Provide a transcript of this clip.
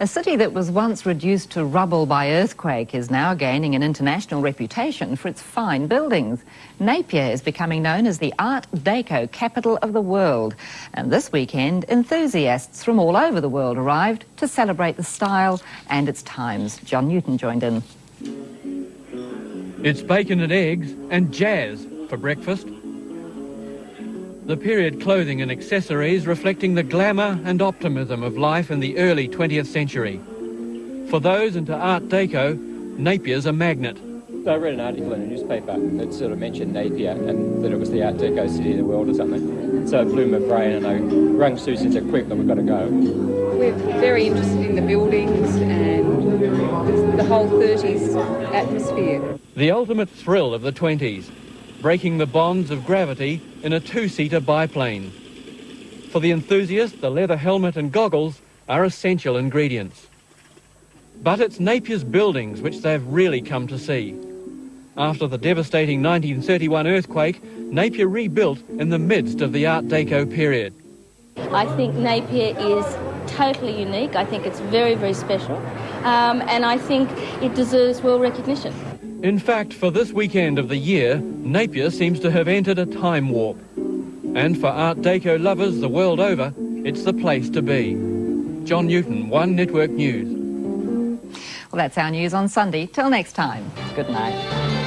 A city that was once reduced to rubble by earthquake is now gaining an international reputation for its fine buildings. Napier is becoming known as the Art Deco capital of the world. And this weekend, enthusiasts from all over the world arrived to celebrate the style and its times. John Newton joined in. It's bacon and eggs and jazz for breakfast. The period clothing and accessories reflecting the glamour and optimism of life in the early 20th century. For those into Art Deco, Napier's a magnet. I read an article in a newspaper that sort of mentioned Napier and that it was the Art Deco city of the world or something. So it blew my brain and I rung Susan said, quick, and we've got to go. We're very interested in the buildings and the whole 30s atmosphere. The ultimate thrill of the 20s, breaking the bonds of gravity in a two-seater biplane. For the enthusiast, the leather helmet and goggles are essential ingredients. But it's Napier's buildings which they've really come to see. After the devastating 1931 earthquake, Napier rebuilt in the midst of the Art Deco period. I think Napier is totally unique. I think it's very, very special. Um, and I think it deserves world recognition. In fact, for this weekend of the year, Napier seems to have entered a time warp. And for Art Deco lovers the world over, it's the place to be. John Newton, One Network News. Well, that's our news on Sunday. Till next time, good night.